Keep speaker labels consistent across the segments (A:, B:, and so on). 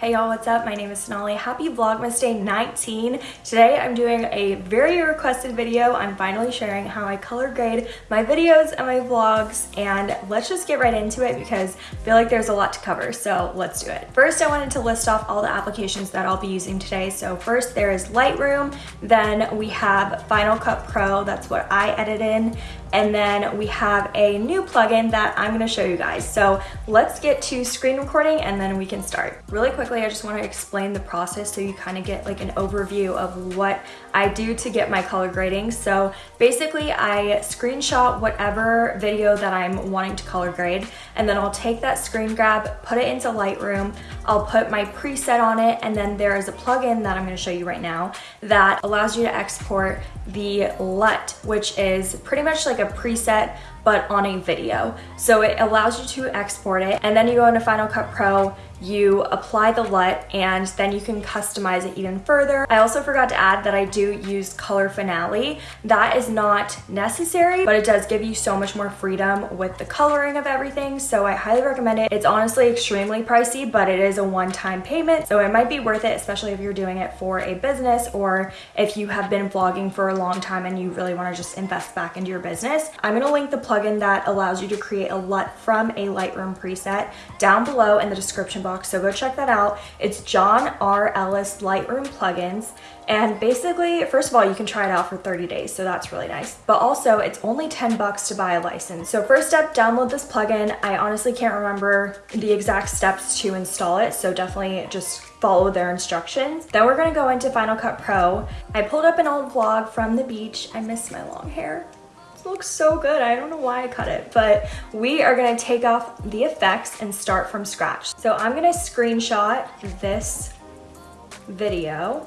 A: Hey y'all, what's up? My name is Sonali. Happy Vlogmas Day 19. Today I'm doing a very requested video. I'm finally sharing how I color grade my videos and my vlogs and let's just get right into it because I feel like there's a lot to cover, so let's do it. First, I wanted to list off all the applications that I'll be using today. So first there is Lightroom, then we have Final Cut Pro, that's what I edit in, and then we have a new plugin that I'm gonna show you guys. So let's get to screen recording and then we can start. Really quickly, I just want to explain the process so you kind of get like an overview of what I do to get my color grading. So basically I screenshot whatever video that I'm wanting to color grade and then I'll take that screen grab, put it into Lightroom, I'll put my preset on it and then there is a plugin that I'm going to show you right now that allows you to export the LUT, which is pretty much like a preset but on a video. So it allows you to export it and then you go into Final Cut Pro, you apply the LUT and then you can customize it even further. I also forgot to add that I do use Color Finale. That is not necessary, but it does give you so much more freedom with the coloring of everything. So I highly recommend it. It's honestly extremely pricey, but it is a one-time payment. So it might be worth it, especially if you're doing it for a business or if you have been vlogging for a long time and you really wanna just invest back into your business. I'm gonna link the plugin that allows you to create a LUT from a Lightroom preset down below in the description box so go check that out. It's John R. Ellis Lightroom plugins. And basically, first of all, you can try it out for 30 days, so that's really nice. But also, it's only 10 bucks to buy a license. So first step, download this plugin. I honestly can't remember the exact steps to install it, so definitely just follow their instructions. Then we're gonna go into Final Cut Pro. I pulled up an old vlog from the beach. I miss my long hair looks so good. I don't know why I cut it, but we are gonna take off the effects and start from scratch. So I'm gonna screenshot this video.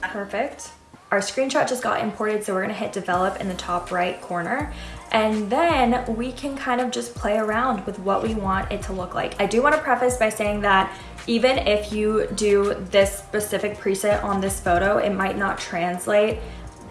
A: Perfect. Our screenshot just got imported, so we're gonna hit develop in the top right corner. And then we can kind of just play around with what we want it to look like. I do wanna preface by saying that even if you do this specific preset on this photo, it might not translate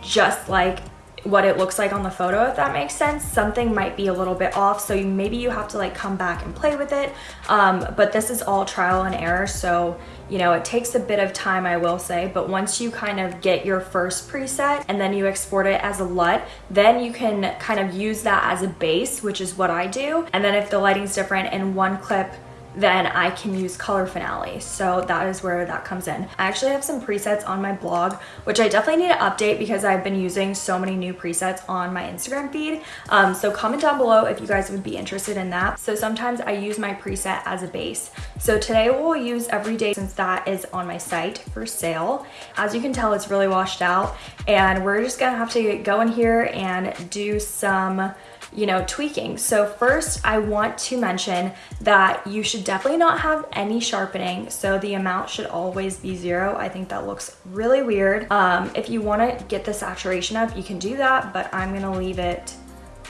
A: just like what it looks like on the photo, if that makes sense. Something might be a little bit off, so you, maybe you have to like come back and play with it. Um, but this is all trial and error, so you know, it takes a bit of time, I will say, but once you kind of get your first preset and then you export it as a LUT, then you can kind of use that as a base, which is what I do. And then if the lighting's different in one clip, then I can use Color Finale. So that is where that comes in. I actually have some presets on my blog, which I definitely need to update because I've been using so many new presets on my Instagram feed. Um, so comment down below if you guys would be interested in that. So sometimes I use my preset as a base. So today we'll use Everyday since that is on my site for sale. As you can tell, it's really washed out and we're just gonna have to go in here and do some you know, tweaking. So first I want to mention that you should definitely not have any sharpening. So the amount should always be zero. I think that looks really weird. Um, if you wanna get the saturation up, you can do that, but I'm gonna leave it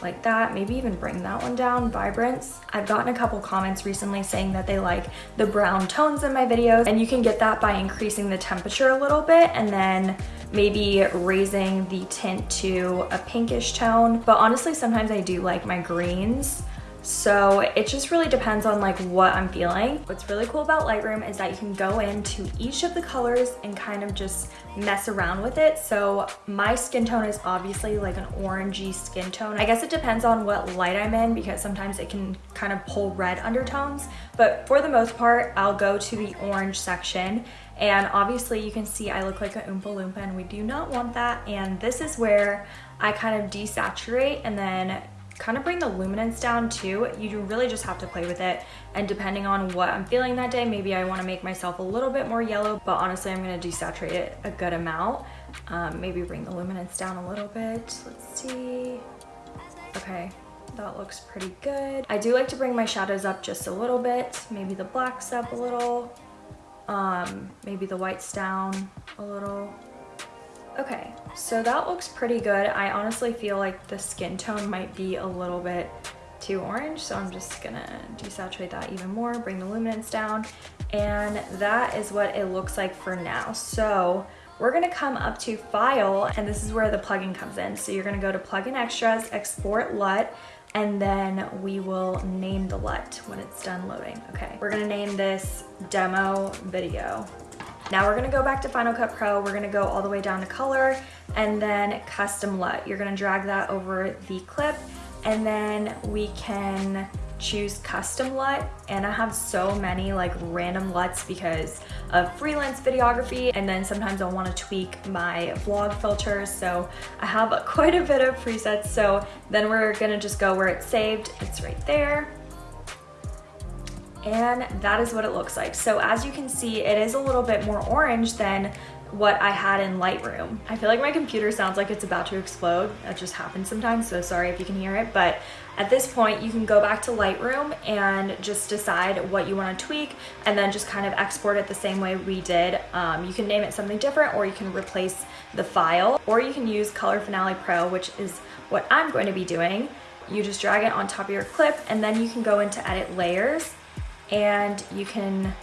A: like that maybe even bring that one down vibrance i've gotten a couple comments recently saying that they like the brown tones in my videos and you can get that by increasing the temperature a little bit and then maybe raising the tint to a pinkish tone. But honestly, sometimes I do like my greens. So it just really depends on like what I'm feeling. What's really cool about Lightroom is that you can go into each of the colors and kind of just mess around with it. So my skin tone is obviously like an orangey skin tone. I guess it depends on what light I'm in because sometimes it can kind of pull red undertones. But for the most part, I'll go to the orange section and obviously you can see I look like a Oompa Loompa and we do not want that. And this is where I kind of desaturate and then kind of bring the luminance down too. You really just have to play with it. And depending on what I'm feeling that day, maybe I want to make myself a little bit more yellow, but honestly, I'm going to desaturate it a good amount. Um, maybe bring the luminance down a little bit. Let's see. Okay, that looks pretty good. I do like to bring my shadows up just a little bit, maybe the blacks up a little, um, maybe the whites down a little. Okay, so that looks pretty good. I honestly feel like the skin tone might be a little bit too orange, so I'm just gonna desaturate that even more, bring the luminance down, and that is what it looks like for now. So we're gonna come up to File, and this is where the plugin comes in. So you're gonna go to Plugin Extras, Export LUT, and then we will name the LUT when it's done loading. Okay, we're gonna name this demo video. Now we're gonna go back to Final Cut Pro. We're gonna go all the way down to color and then custom LUT. You're gonna drag that over the clip and then we can choose custom LUT. And I have so many like random LUTs because of freelance videography and then sometimes I'll want to tweak my vlog filters so I have quite a bit of presets. So then we're gonna just go where it's saved. It's right there and that is what it looks like. So as you can see, it is a little bit more orange than what I had in Lightroom. I feel like my computer sounds like it's about to explode. That just happens sometimes, so sorry if you can hear it. But at this point, you can go back to Lightroom and just decide what you want to tweak and then just kind of export it the same way we did. Um, you can name it something different or you can replace the file or you can use Color Finale Pro, which is what I'm going to be doing. You just drag it on top of your clip and then you can go into edit layers and you can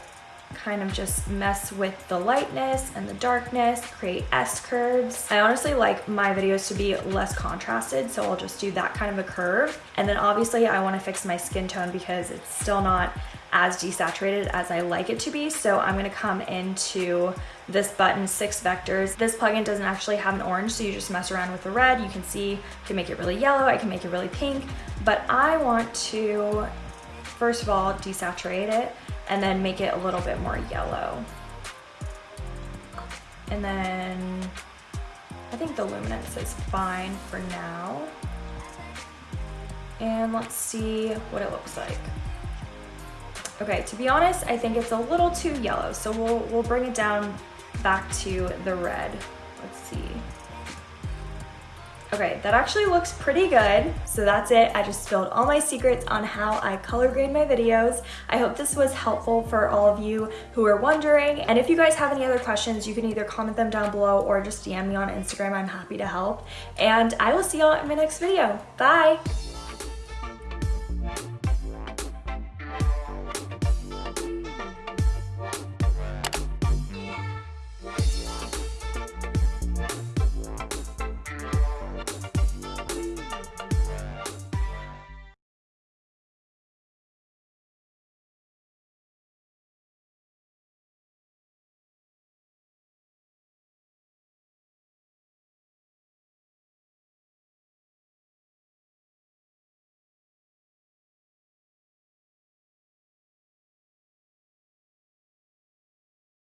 A: kind of just mess with the lightness and the darkness, create S-curves. I honestly like my videos to be less contrasted, so I'll just do that kind of a curve. And then obviously I wanna fix my skin tone because it's still not as desaturated as I like it to be. So I'm gonna come into this button, six vectors. This plugin doesn't actually have an orange, so you just mess around with the red. You can see, can make it really yellow, I can make it really pink, but I want to first of all, desaturate it and then make it a little bit more yellow. And then I think the luminance is fine for now. And let's see what it looks like. Okay, to be honest, I think it's a little too yellow, so we'll, we'll bring it down back to the red. Let's see. Okay, that actually looks pretty good. So that's it. I just spilled all my secrets on how I color grade my videos. I hope this was helpful for all of you who are wondering. And if you guys have any other questions, you can either comment them down below or just DM me on Instagram. I'm happy to help. And I will see y'all in my next video. Bye!